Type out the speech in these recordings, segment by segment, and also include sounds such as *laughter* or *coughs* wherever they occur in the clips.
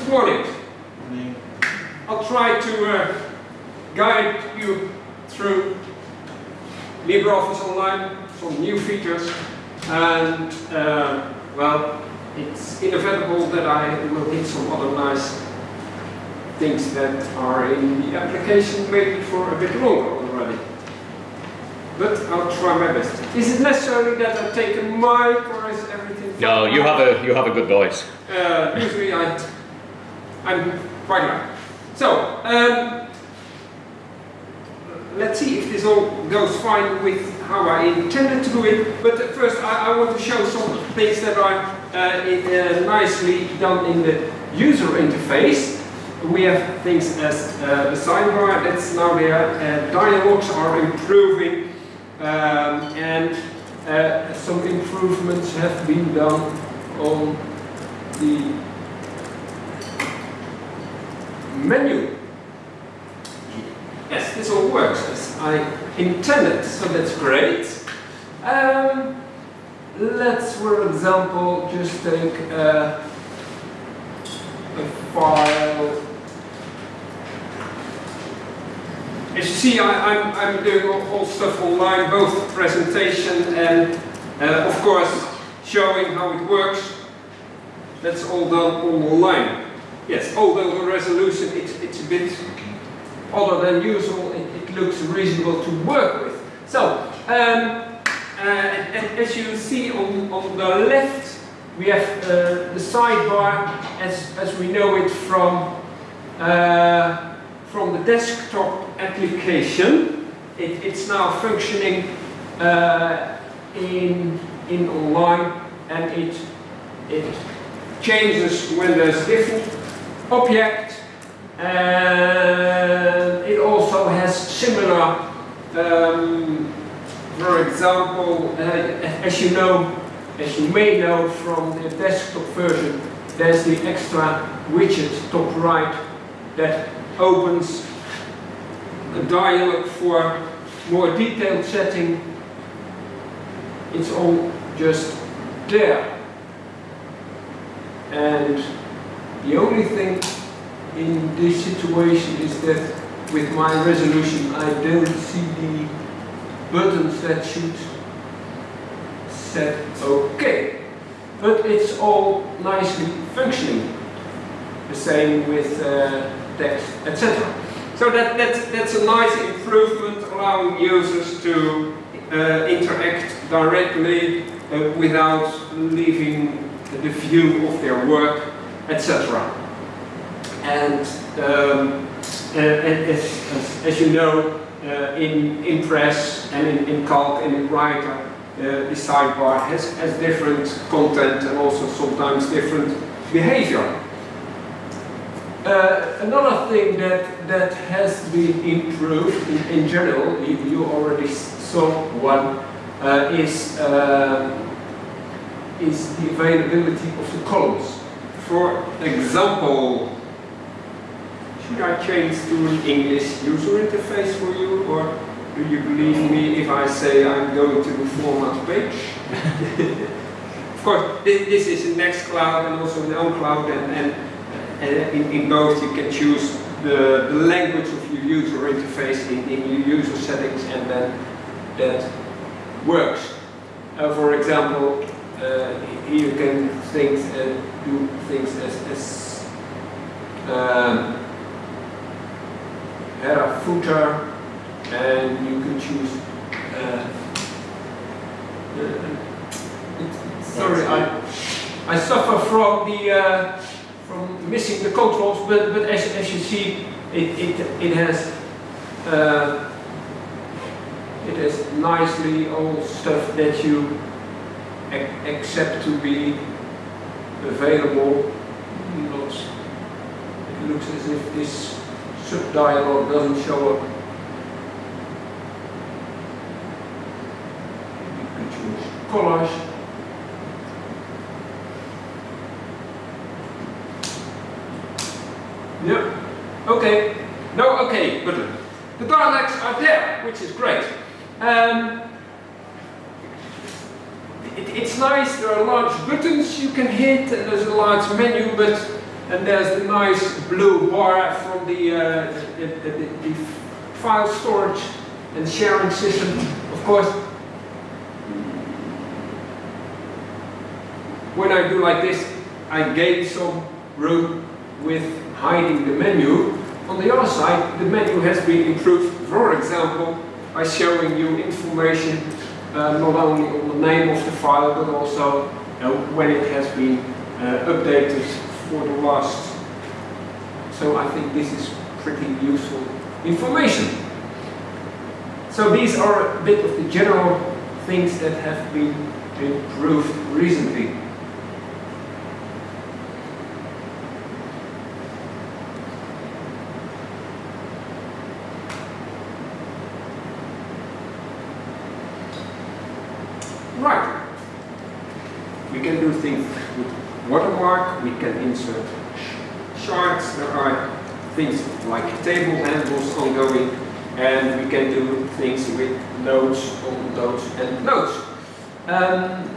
Good morning. I'll try to uh, guide you through LibreOffice Online, some new features, and uh, well, it's inevitable that I will hit some other nice things that are in the application maybe for a bit longer already. But I'll try my best. Is it necessary that I take a mic or is everything? No, you have a you have a good voice. Uh, usually I, I'm quite right. So, um, let's see if this all goes fine with how I intended to do it. But first I, I want to show some things that are uh, in, uh, nicely done in the user interface. We have things as uh, the sidebar that's now there, dialogues are improving, um, and uh, some improvements have been done on the menu. Yes, this all works as I intended, so that's great. Um, let's, for example, just take uh, a file. As you see, I, am I'm, I'm doing all, all, stuff online, both presentation and, uh, of course, showing how it works. That's all done online. Yes, although the resolution it's, it's a bit other than usual, it, it looks reasonable to work with. So, um, uh, as you see on, on the left, we have uh, the sidebar as, as we know it from, uh, from the desktop application. It, it's now functioning uh, in, in online and it, it changes when there's different object and it also has similar um, for example uh, as you know as you may know from the desktop version there's the extra widget top right that opens a dialog for more detailed setting. It's all just there. And the only thing in this situation is that with my resolution I don't see the buttons that should set OK. But it's all nicely functioning. The same with uh, text, etc. So that, that's, that's a nice improvement allowing users to uh, interact directly uh, without leaving the view of their work etc. And, um, uh, as, as, as, you know, uh, Impress and in, in Calc and in Writer, uh, the sidebar has, has different content and also sometimes different behavior. Uh, another thing that, that has been improved in, in general, you, you, already saw one, uh, is, uh, is the availability of the columns. For example, should I change to an English user interface for you or do you believe me if I say I'm going to the format page? *laughs* of course, this, is in Nextcloud and also in OwnCloud and, and, and in, in, both you can choose the, the, language of your user interface in, in your user settings and then that works. Uh, for example, uh, you can think, uh, do things as, as um, header, footer, and you can choose. Uh, uh, sorry, I I suffer from the uh, from missing the controls, but but as as you see, it it it has. Uh, it has nicely all stuff that you accept to be available. Not, it looks as if this sub-dialog doesn't show up. You can choose collage. Yep. Okay. No, okay, but the dialects are there, which is great. Um, nice, there are large buttons you can hit, and there's a large menu, but And there's the nice blue bar from the, uh, the, the, the, file storage and sharing system. Of course, when I do like this, I gain some room with hiding the menu. On the other side, the menu has been improved, for example, by showing you information uh, not only on the name of the file, but also when it has been uh, updated for the last. So I think this is pretty useful information. So these are a bit of the general things that have been improved recently. Right. We can do things with watermark, we can insert charts, there are things like table handles ongoing, and we can do things with notes on notes and notes. Um,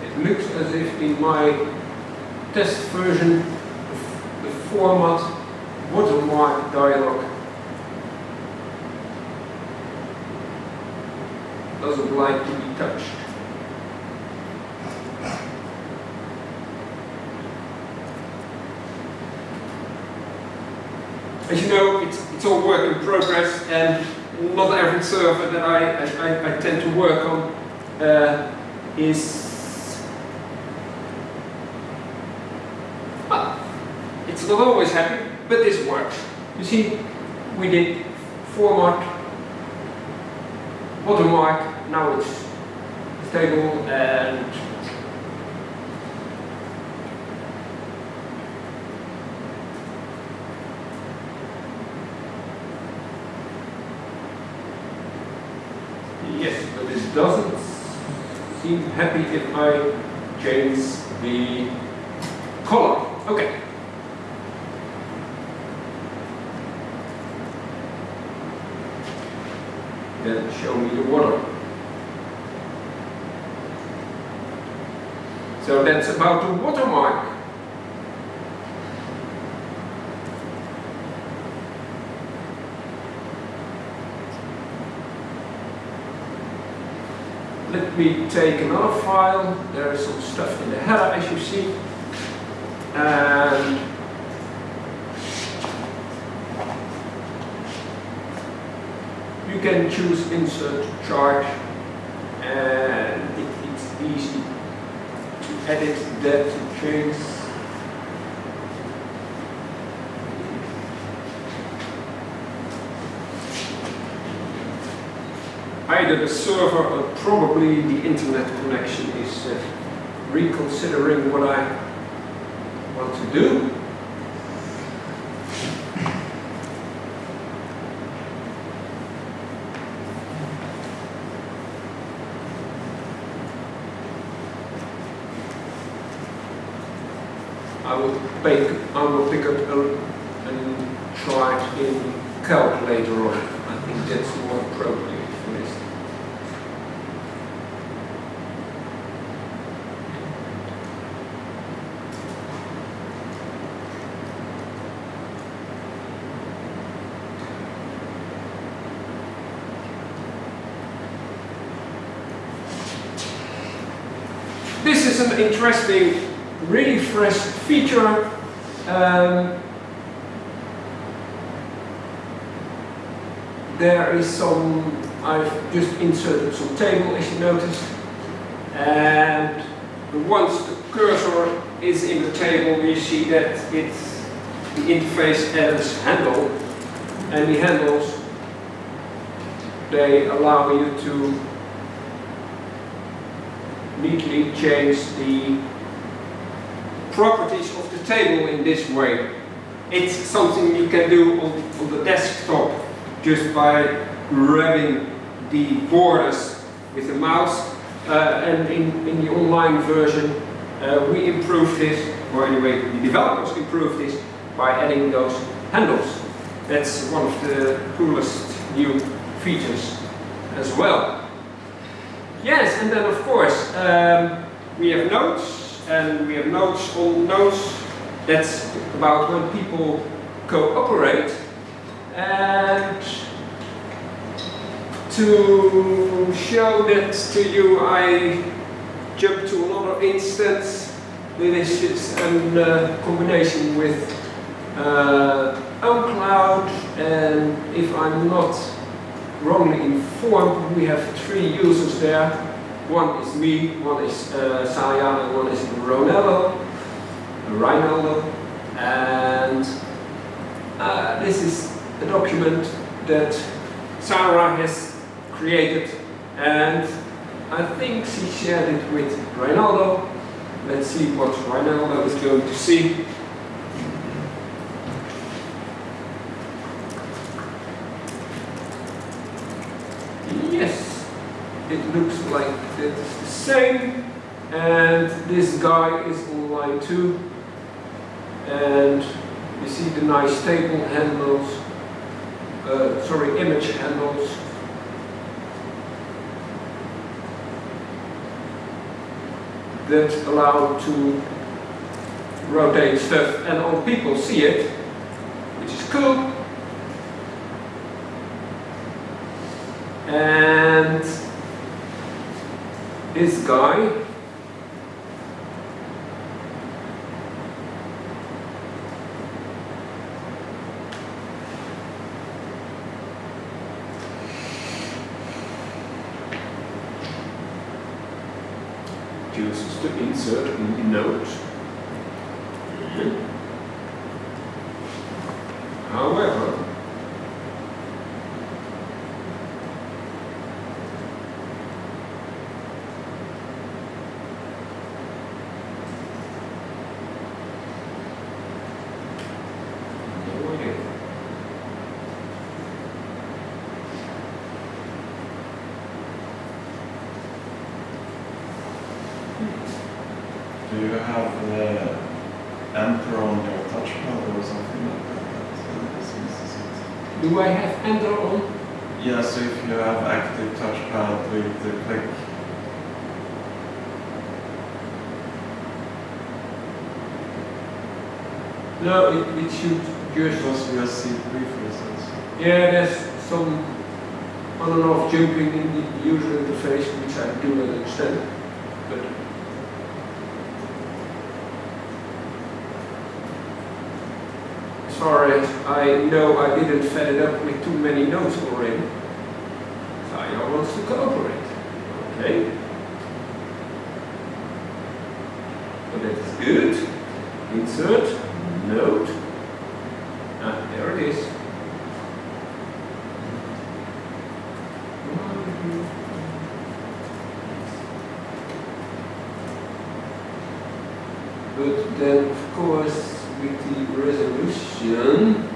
It looks in my test version of the format watermark dialog doesn't like to be touched. As you know, it's, it's all work in progress and not every server that I, I, I tend to work on uh, is well, it's not always happy, but this works. You see, we did format, watermark, now it's stable and yes, but it doesn't seem happy if I change the color. Okay. The water. So that's about the watermark. Let me take another file. There is some stuff in the header as you see. And you can choose insert chart and it, it's easy to edit that to change. Either the server or probably the internet connection is uh, reconsidering what I want to do. Pick, I will pick up and try it in calc later on. I think that's more appropriate for this. This is an interesting, really fresh feature. Um, there is some, I've just inserted some table as you noticed, and once the cursor is in the table, we see that it's the interface has handle, and the handles they allow you to neatly change the properties of the table in this way. It's something you can do on, on the desktop just by grabbing the borders with the mouse uh, and in, in the online version uh, we improved this, or anyway the developers improved this by adding those handles. That's one of the coolest new features as well. Yes, and then of course um, we have notes and we have notes on notes. That's about when people cooperate and to show that to you I jump to another instance. This is a uh, combination with uh, and if I'm not wrongly informed, we have three users there. One is me, one is uh, and one is Ronaldo, Rinaldo. And uh, this is a document that Sarah has created and I think she shared it with Rinaldo. Let's see what Rinaldo is going to see. Yes, it looks like it's the same and this guy is on line 2 and you see the nice table handles uh, sorry image handles. That allow to rotate stuff and all people see it which is cool. And this guy? Uses to insert in the note. However, Do you have uh, enter on your touchpad or something like that? that uh, Do I have enter on? Yeah, so if you have active touchpad with the click. No, it, it should just... Because you see brief results. Yeah, there's some on and off jumping in the user interface, which I do not understand. But far as I know, I didn't fed it up with too many nodes already. Saya wants to cooperate. Okay. So that's good. Insert, node. Ah, there it is. But then, of course, with the resolution,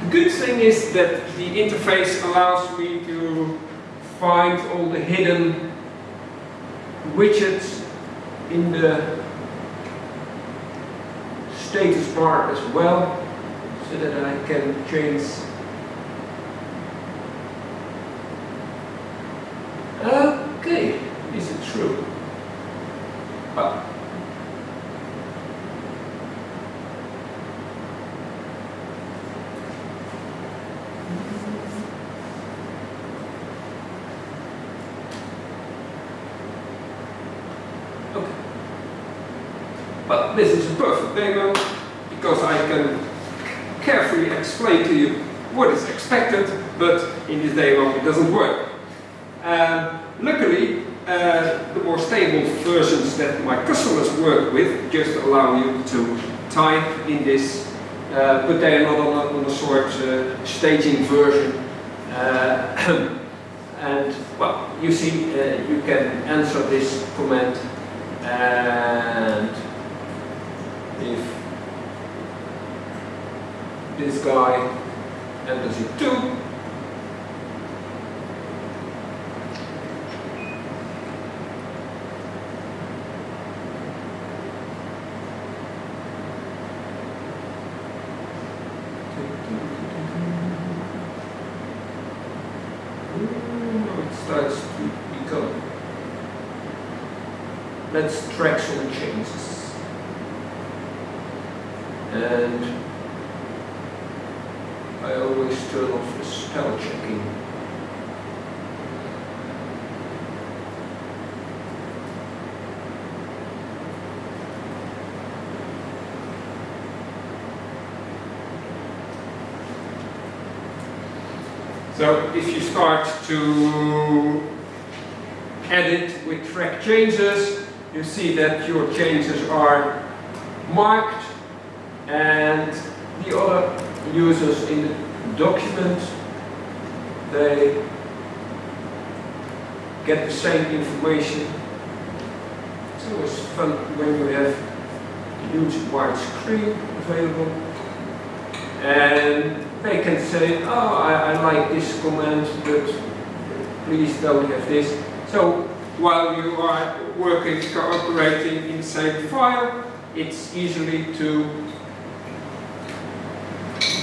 the good thing is that the interface allows me to find all the hidden widgets in the status bar as well, so that I can change. Okay, is it true? Well, okay. Demo because I can carefully explain to you what is expected, but in this dialog it doesn't work. Um, luckily, uh, the more stable versions that my customers work with just allow you to type in this, uh, but they are not on a, on a sort uh, staging version. Uh, *coughs* and well, you see, uh, you can answer this command and if this guy enters it too, starts to become. Let's track some changes. And I always turn off the spell checking. So if you start to edit with track changes, you see that your changes are marked users in the document, they get the same information. So It's fun when you have a huge wide screen available and they can say, oh, I, I like this command, but please don't have this. So while you are working, cooperating in the same file, it's easily to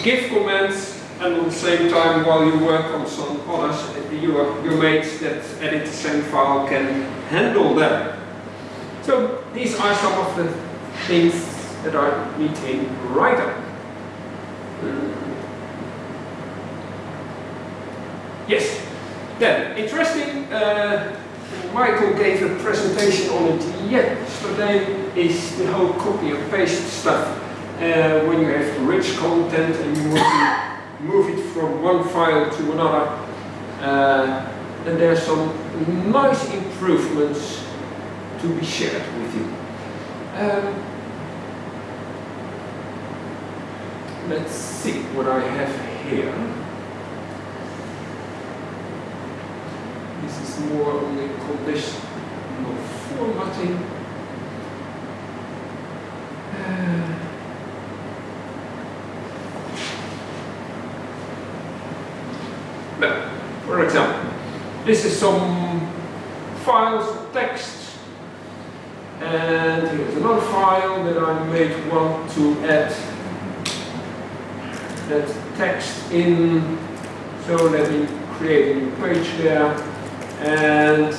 give commands and at the same time while you work on some others, your, your mates that edit the same file can handle them. So these are some of the things that are neat in Writer. Yes. Then, interesting, uh, Michael gave a presentation on it yesterday, is the whole copy and paste stuff. Uh, when you have rich content and you want to move it from one file to another, uh, and there are some nice improvements to be shared with you. Um, let's see what I have here. This is more on the conditional formatting. Uh, now, for example, this is some files of text and here's another file that I may want to add. That text in. So let me create a new page there and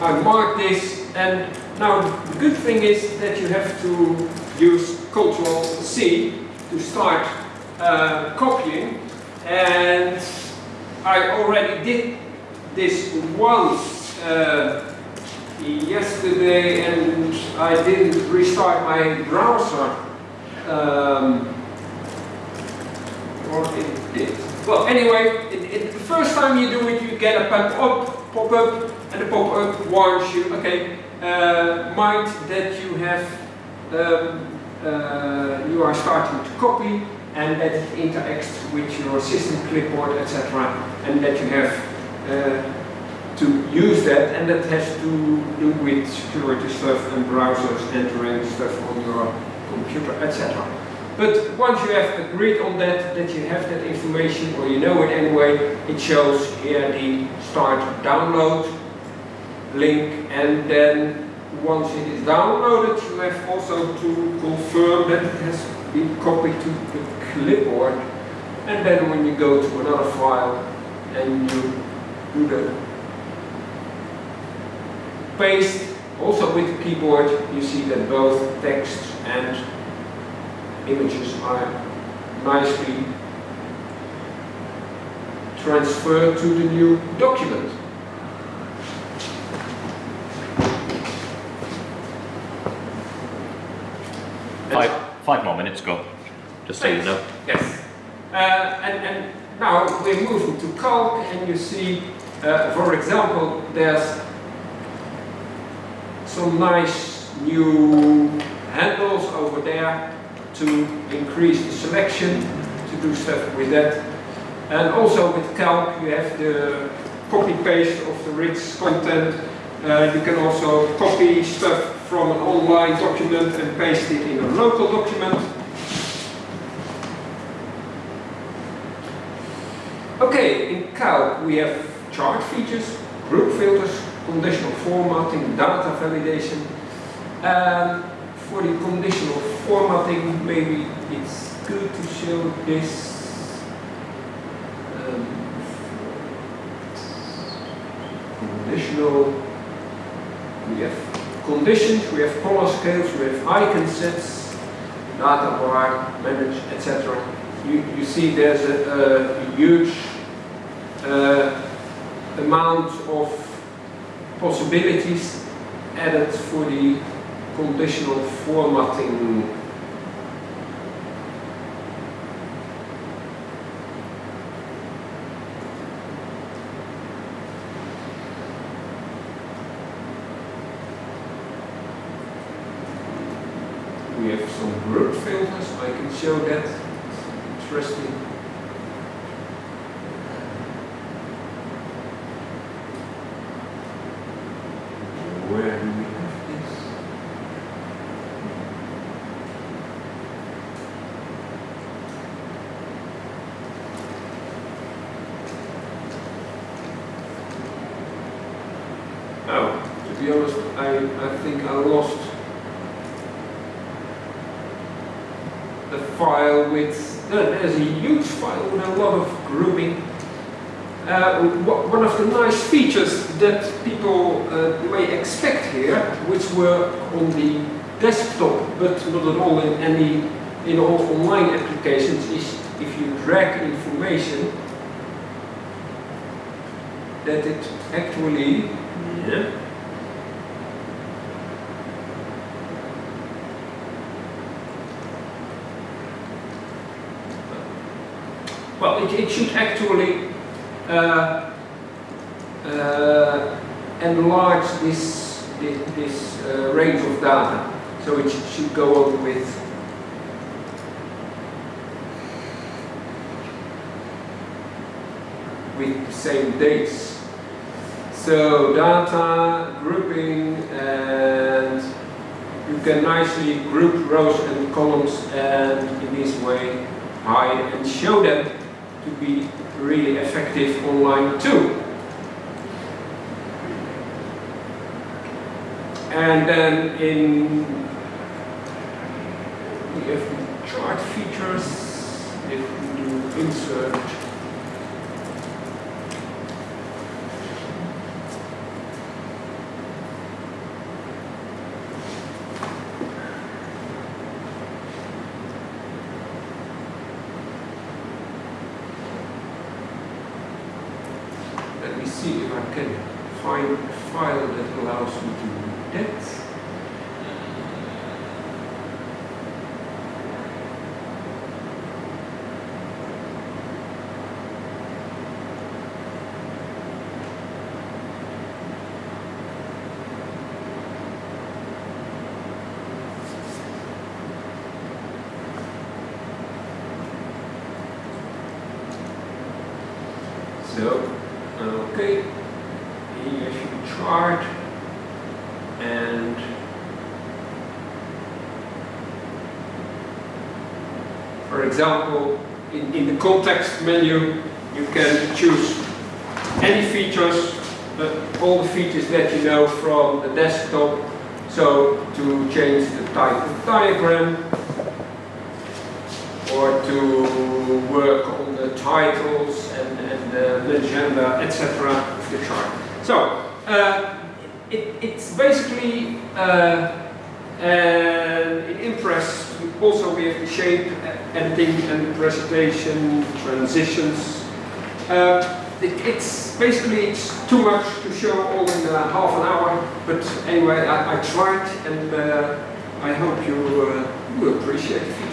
I mark this and now the good thing is that you have to use Control C to start uh, copying and I already did this once uh, yesterday and I didn't restart my browser um, or it did. Well, anyway, it, it, the first time you do it, you get a pop-up, pop-up, and the pop-up warns you, okay, uh, mind that you have, um, uh, you are starting to copy, and that it interacts with your system clipboard, etc., and that you have uh, to use that, and that has to do with security stuff and browsers entering stuff on your computer, etc. But once you have agreed on that, that you have that information, or you know it anyway, it shows here the start download link, and then once it is downloaded, you have also to confirm that it has been copied to the clipboard, and then when you go to another file and you do the paste, also with the keyboard, you see that both text and images are nicely transferred to the new document. Minutes, go. Just so you know. Yes. Uh, and, and now we're moving to calc and you see, uh, for example, there's some nice new handles over there to increase the selection, to do stuff with that. And also with calc you have the copy paste of the rich content. Uh, you can also copy stuff from an online document and paste it in a local document. Okay, in calc we have chart features, group filters, conditional formatting, data validation. Um, for the conditional formatting, maybe it's good to show this. Um, conditional, we have conditions, we have color scales, we have icon sets, data bar, manage, etc. You, you see there's a, a huge uh, amount of possibilities added for the conditional formatting. We have some group filters, I can show that. It's interesting. Where do we have this? Oh, to be honest, I, I think I lost the file with, no, there's a huge file with a lot of grouping. Uh, one of the nice features that people uh, may expect here, which were on the desktop, but not at all in any in all online applications, is if you drag information, that it actually yeah, Well, it, it should actually uh, uh, enlarge this, this, uh, range of data. So it should, go on with with the same dates. So data, grouping, and you can nicely group rows and columns and in this way hide and show them to be really effective online too. And then in we have chart features, if we do insert see if I can find a file that allows me to do that. So, okay, here's your chart, and for example, in, in the context menu, you can choose any features, uh, all the features that you know from the desktop. So to change the type of diagram, or to work on the titles and, and the agenda, etc. of the chart. So, uh, it, it's basically uh, an Impress, also have the shape editing and presentation, transitions. Uh, it, it's basically it's too much to show all in uh, half an hour, but anyway, I, I tried and uh, I hope you uh, will appreciate appreciate feedback.